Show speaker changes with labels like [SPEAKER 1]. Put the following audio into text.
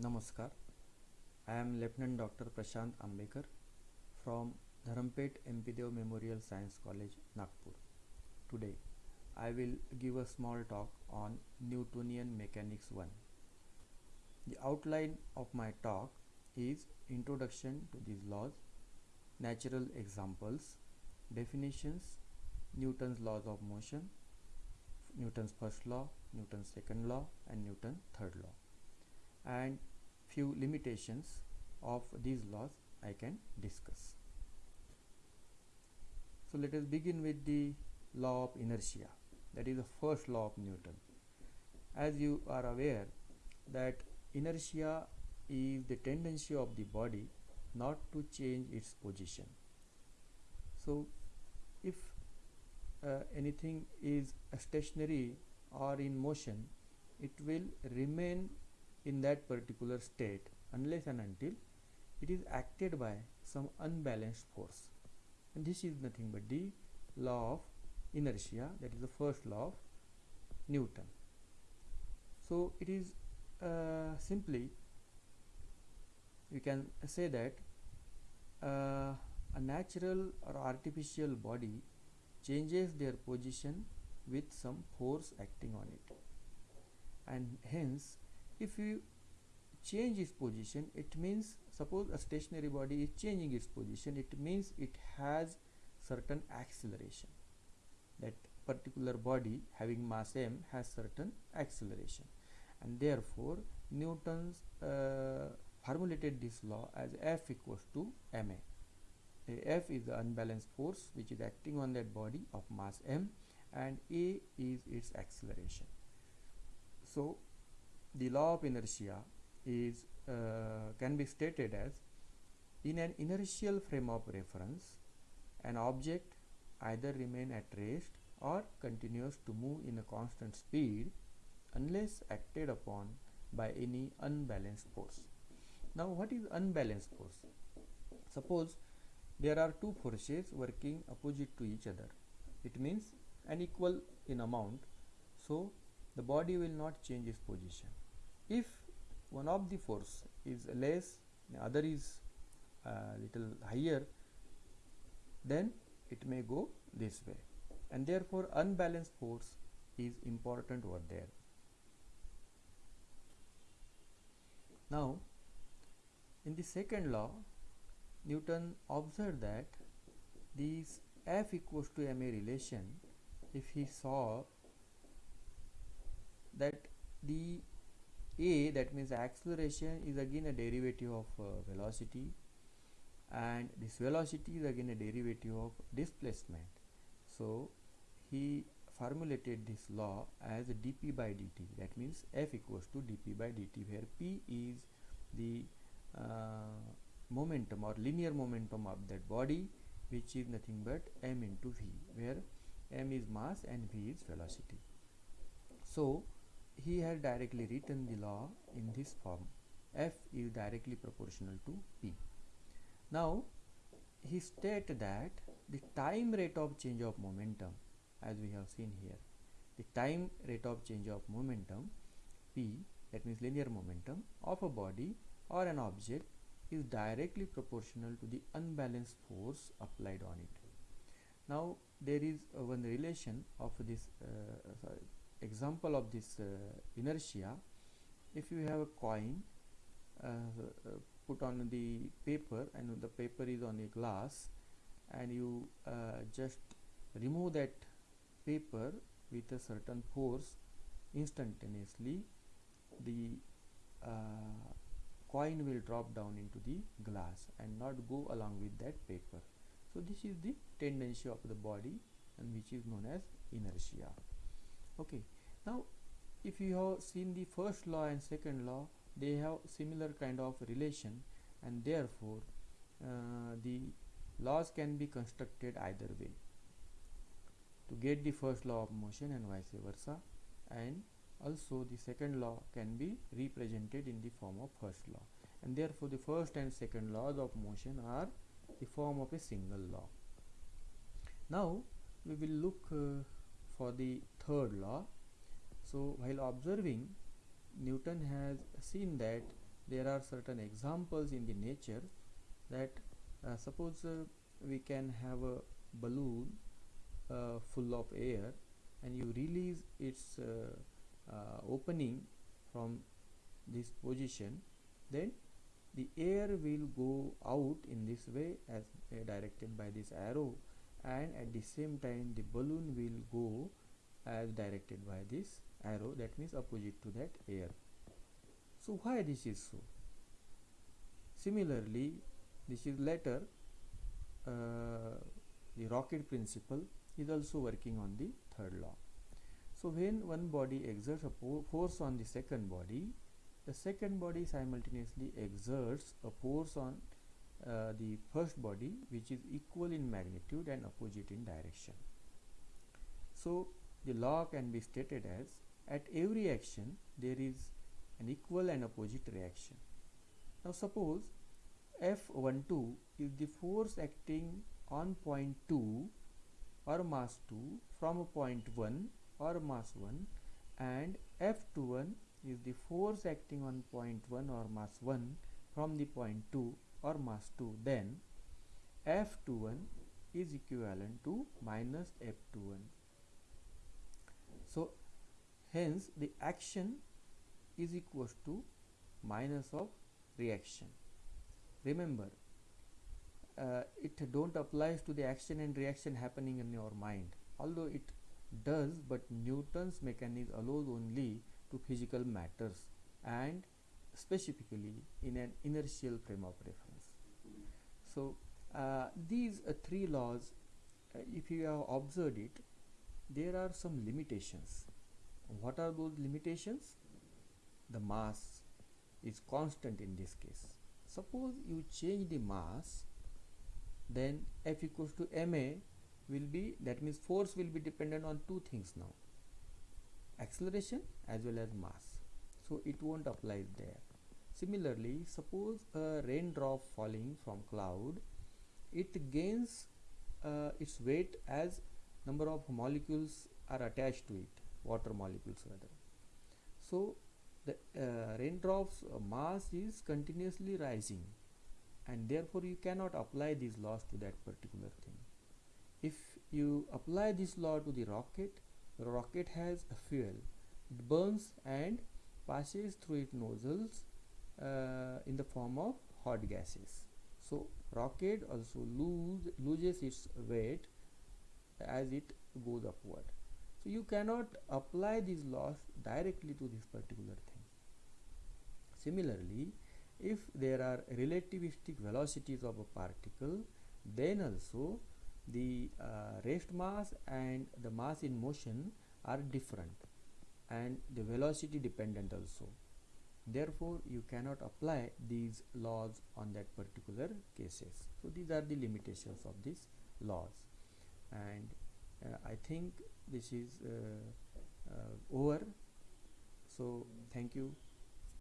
[SPEAKER 1] Namaskar. I am Lieutenant Dr. Prashant Ambekar from Dharampeth Deo Memorial Science College, Nagpur. Today, I will give a small talk on Newtonian Mechanics 1. The outline of my talk is Introduction to these laws, natural examples, definitions, Newton's laws of motion, Newton's first law, Newton's second law and Newton's third law and few limitations of these laws I can discuss. So let us begin with the law of inertia that is the first law of Newton. As you are aware that inertia is the tendency of the body not to change its position. So if uh, anything is stationary or in motion it will remain in that particular state unless and until it is acted by some unbalanced force and this is nothing but the law of inertia that is the first law of Newton. So it is uh, simply we can say that uh, a natural or artificial body changes their position with some force acting on it and hence if you change its position it means suppose a stationary body is changing its position it means it has certain acceleration. That particular body having mass m has certain acceleration. And therefore Newton's uh, formulated this law as F equals to ma F is the unbalanced force which is acting on that body of mass m and A is its acceleration. So the law of inertia is uh, can be stated as in an inertial frame of reference an object either remain at rest or continues to move in a constant speed unless acted upon by any unbalanced force. Now what is unbalanced force? Suppose there are two forces working opposite to each other. It means unequal in amount. So the body will not change its position if one of the force is less the other is uh, little higher then it may go this way. And therefore unbalanced force is important over there. Now in the second law newton observed that this f equals to ma relation if he saw that the a that means acceleration is again a derivative of uh, velocity and this velocity is again a derivative of displacement. So he formulated this law as dp by dt that means f equals to dp by dt where p is the uh, momentum or linear momentum of that body which is nothing but m into v where m is mass and v is velocity. So he had directly written the law in this form. F is directly proportional to p. Now he state that the time rate of change of momentum as we have seen here the time rate of change of momentum p that means linear momentum of a body or an object is directly proportional to the unbalanced force applied on it. Now there is uh, one relation of this uh, sorry, example of this uh, inertia if you have a coin uh, uh, put on the paper and the paper is on a glass and you just remove that paper with a certain force instantaneously the uh, coin will drop down into the glass and not go along with that paper. So this is the tendency of the body and which is known as inertia. Okay now if you have seen the first law and second law they have similar kind of relation and therefore uh, the laws can be constructed either way. To get the first law of motion and vice versa and also the second law can be represented in the form of first law. And therefore the first and second laws of motion are the form of a single law. Now we will look uh, for the third law so while observing Newton has seen that there are certain examples in the nature that uh, suppose uh, we can have a balloon uh, full of air and you release its uh, uh, opening from this position then the air will go out in this way as uh, directed by this arrow and at the same time the balloon will go as directed by this arrow that means opposite to that air. So why this is so? Similarly this is later uh, the rocket principle is also working on the third law. So when one body exerts a force on the second body the second body simultaneously exerts a force on uh, the first body which is equal in magnitude and opposite in direction. So the law can be stated as at every action there is an equal and opposite reaction. Now suppose F12 is the force acting on point 2 or mass 2 from a point 1 or mass 1 and F21 is the force acting on point 1 or mass 1 from the point 2 or mass 2 then F21 is equivalent to minus F21 so hence the action is equals to minus of reaction. Remember uh, it don't applies to the action and reaction happening in your mind. Although it does but Newton's mechanism allows only to physical matters and specifically in an inertial frame of reference. So uh, these uh, three laws uh, if you have observed it there are some limitations what are those limitations? The mass is constant in this case. Suppose you change the mass then F equals to ma will be that means force will be dependent on two things now. Acceleration as well as mass. So it won't apply there. Similarly suppose a raindrop falling from cloud it gains uh, its weight as number of molecules are attached to it water molecules rather. So the uh, raindrops uh, mass is continuously rising and therefore you cannot apply these laws to that particular thing. If you apply this law to the rocket the rocket has a fuel. It burns and passes through its nozzles uh, in the form of hot gases. So rocket also lose loses its weight as it goes upward so you cannot apply these laws directly to this particular thing. Similarly if there are relativistic velocities of a particle then also the uh, rest mass and the mass in motion are different and the velocity dependent also. Therefore you cannot apply these laws on that particular cases. So these are the limitations of these laws. And i think this is uh, uh over. So thank you